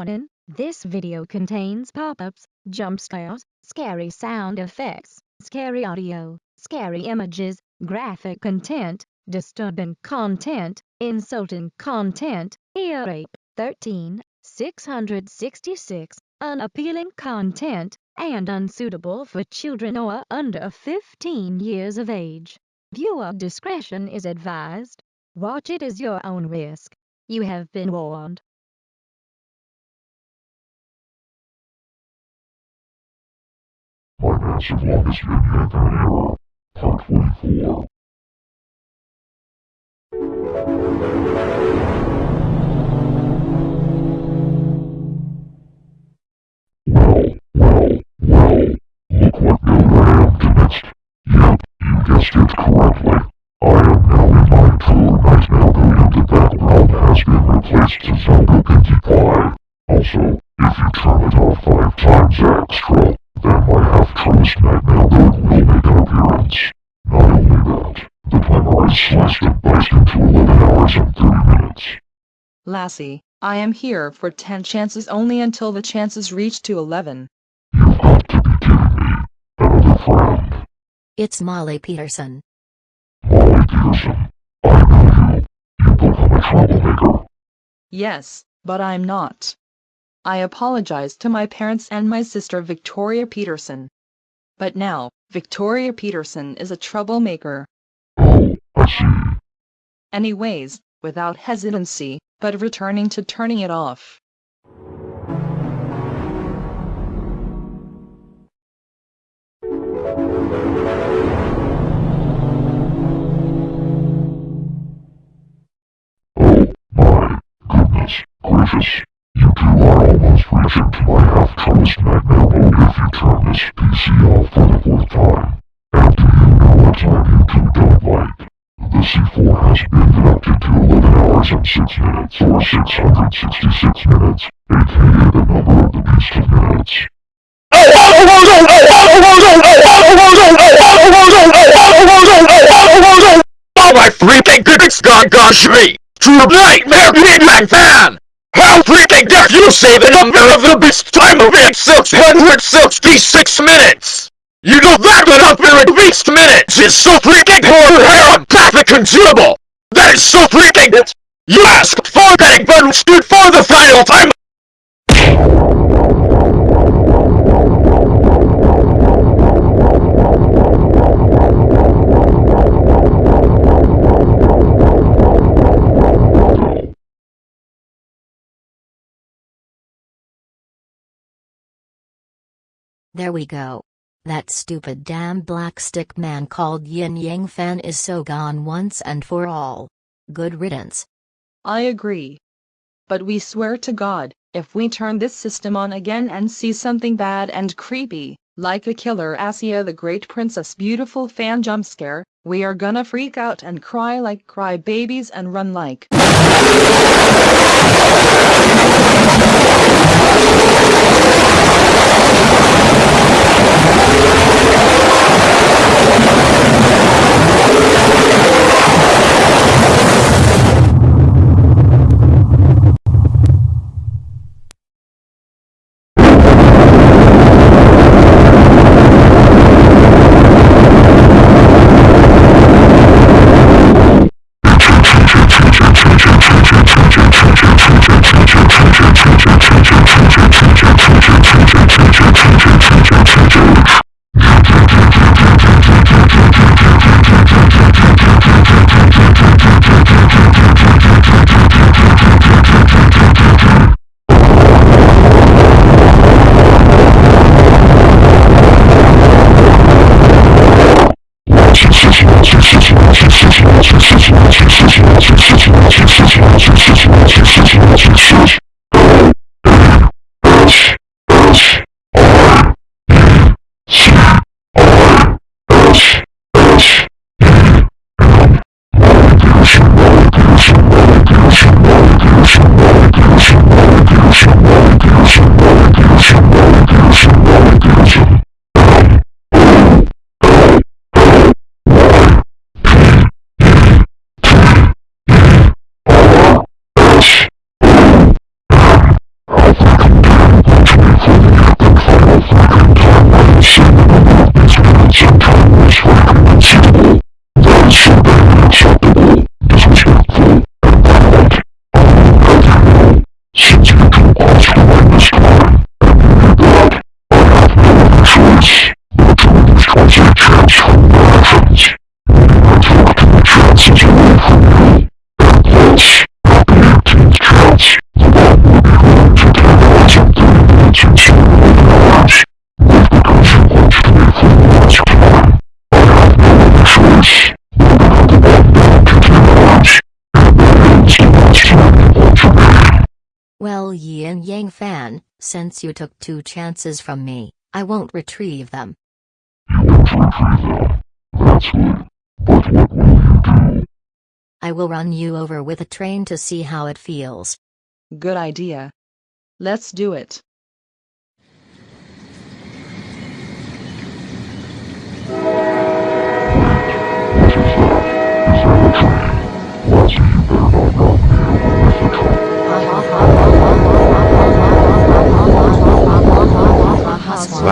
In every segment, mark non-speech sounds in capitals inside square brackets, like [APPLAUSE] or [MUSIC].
Warning, this video contains pop-ups, jump scares, scary sound effects, scary audio, scary images, graphic content, disturbing content, insulting content, ear rape, 13, 666, unappealing content, and unsuitable for children or under 15 years of age. Viewer discretion is advised. Watch it as your own risk. You have been warned. Massive longest vignette on error, part 44. Well, well, well, look what build I am to. Yep, you guessed it correctly. I am now in my true nightmare building the background has been replaced to Zelda Pinkie Pie. Also, if you turn it off five times extra, then my half-truest nightmare build will make an appearance. Not only that, the timer is sliced and diced into 11 hours and 30 minutes. Lassie, I am here for 10 chances only until the chances reach to 11. You've got to be kidding me. Another friend. It's Molly Peterson. Molly Peterson. I know you. You become a troublemaker. Yes, but I'm not. I apologize to my parents and my sister Victoria Peterson. But now, Victoria Peterson is a troublemaker. Anyways, without hesitancy, but returning to turning it off. Oh, my goodness gracious. You two to my half-truest nightmare mode if you turn this PC off for the fourth time. And do you know what time you two don't like? The C4 has been deducted to 11 hours and 6 minutes, or 666 minutes, aka the number of the beast of minutes. Oh my freaking goodness god gosh me! True nightmare Hitman fan! How freaking dare you say the number of the beast time of it 666 minutes! You know that the number of beast minutes is so freaking horror consumable! That is so freaking it! You asked for that but stood for the final time! There we go. That stupid damn black stick man called Yin Yang Fan is so gone once and for all. Good riddance. I agree. But we swear to God, if we turn this system on again and see something bad and creepy, like a killer Asia the Great Princess Beautiful fan jump scare, we are gonna freak out and cry like cry babies and run like. Well Yin Yang Fan, since you took two chances from me, I won't retrieve them. You won't retrieve them. That's good. But what will you do? I will run you over with a train to see how it feels. Good idea. Let's do it. 我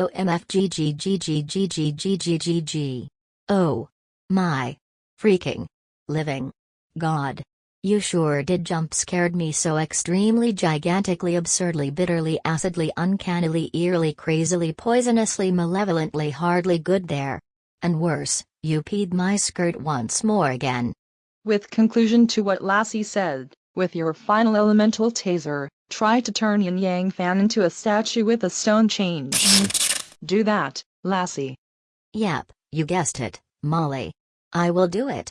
OMFGGGGGGGGG. Oh. My. Freaking. Living. God. You sure did jump scared me so extremely gigantically absurdly bitterly acidly uncannily eerily crazily poisonously malevolently hardly good there. And worse, you peed my skirt once more again. With conclusion to what Lassie said, with your final elemental taser, try to turn Yin Yang Fan into a statue with a stone change. Do that, Lassie. Yep, you guessed it, Molly. I will do it.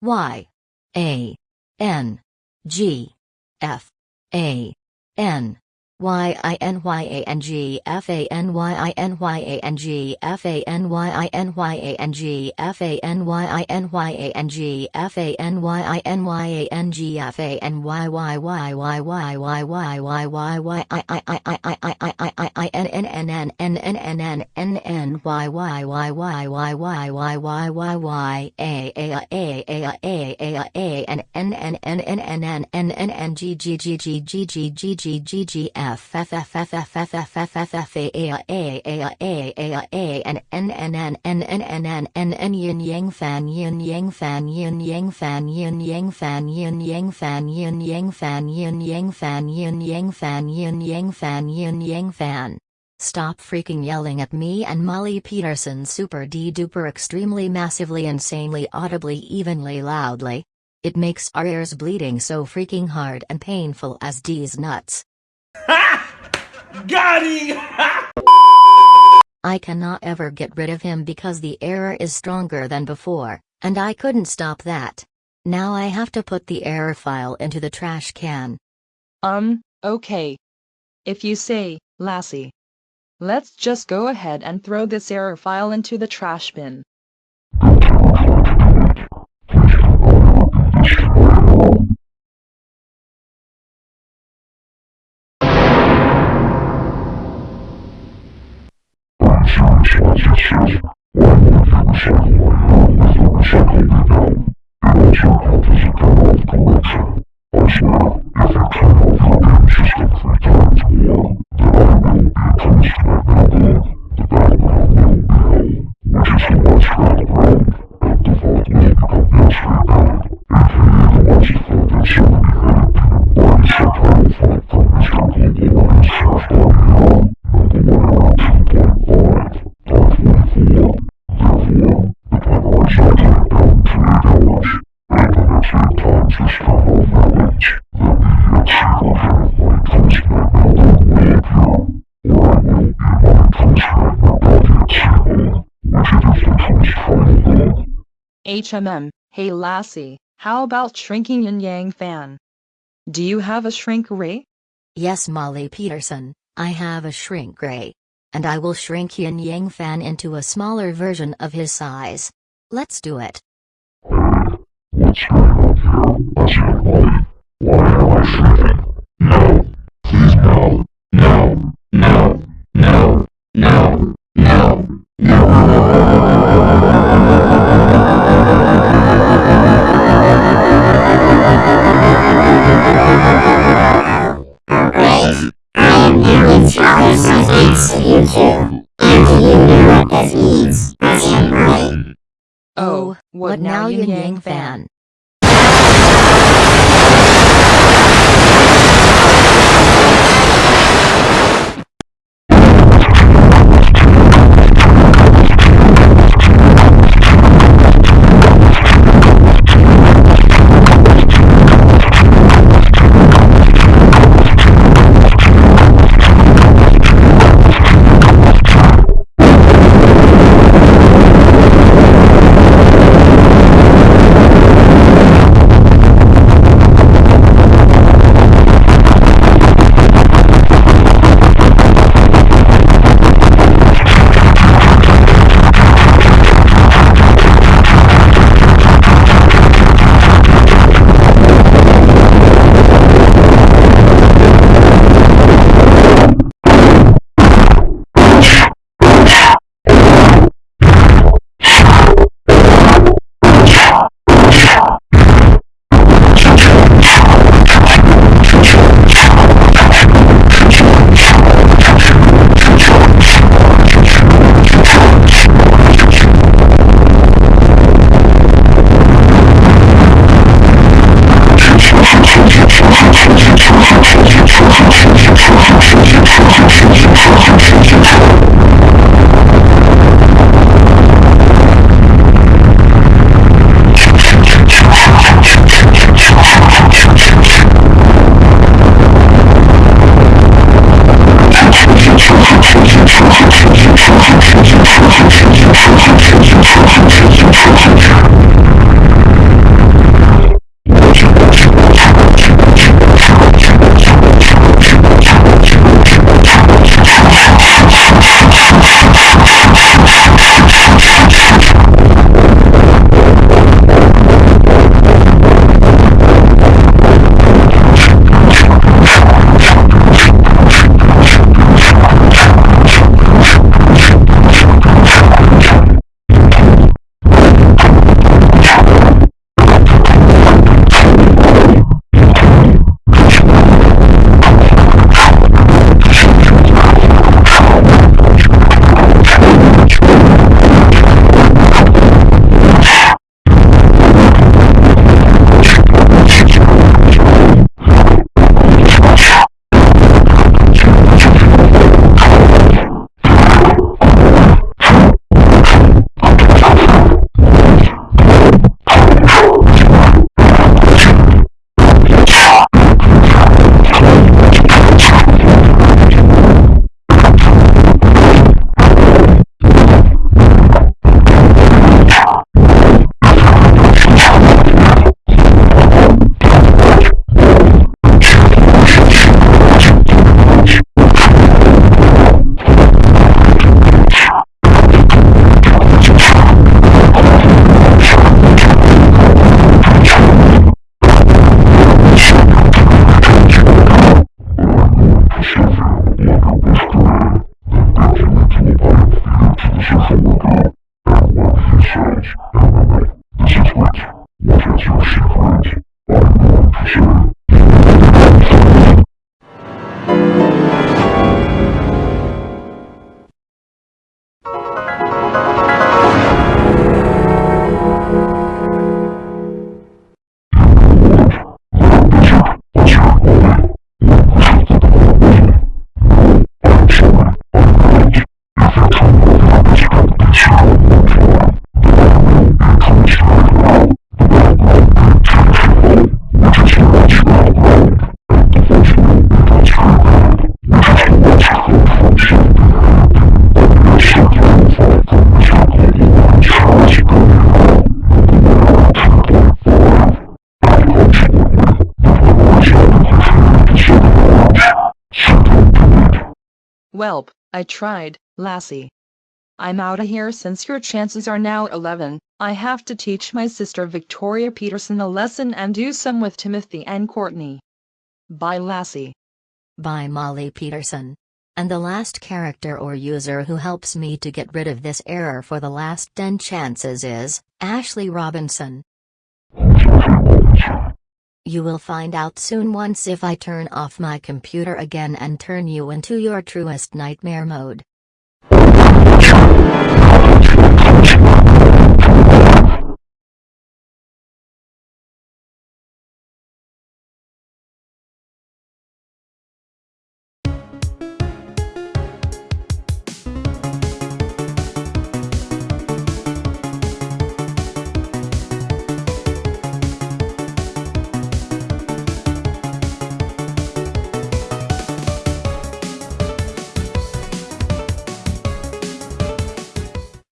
Y A N G F A N N Y A N G F A N Y I N Y A N G F A N Y I N Y A N G F A N Y I N Y A N G F A N Y I N Y A N G F A N Y Y Y Y Y Y Y Y Y Y I I I I I I I I I I N N N N N N N N N N Y Y Y Y Y Y Y Y Y Y A A A A A A A N N N N N N N N N N G G G G G G G G G G F Yin Yang Fan Yin Yang Fan Yin Yang Fan Yin Yang Fan Yin Yang Fan Yin Yang Fan Yin Yang Fan Yin Yang Fan Yin Yang Fan Yin Yang Fan Stop freaking yelling at me and Molly Peterson super d duper extremely massively insanely audibly evenly loudly. It makes our ears bleeding so freaking hard and painful as D's nuts. [LAUGHS] Got him! I cannot ever get rid of him because the error is stronger than before, and I couldn't stop that. Now I have to put the error file into the trash can. Um, okay. If you say, Lassie. Let's just go ahead and throw this error file into the trash bin. 谢谢我也不知道是不是因为我用的是游戏平板电脑并且老子现在脑子都没我现在 HMM, hey Lassie, how about shrinking Yin Yang fan? Do you have a shrink ray? Yes, Molly Peterson, I have a shrink ray. And I will shrink Yin Yang Fan into a smaller version of his size. Let's do it. What's going on here? I said, why? Why am I shrinking? No. Please no. No. No. No. No. No. I tried, lassie. I'm outta here since your chances are now 11. I have to teach my sister Victoria Peterson a lesson and do some with Timothy and Courtney. Bye, lassie. by Molly Peterson. And the last character or user who helps me to get rid of this error for the last 10 chances is Ashley Robinson. You will find out soon once if I turn off my computer again and turn you into your truest nightmare mode.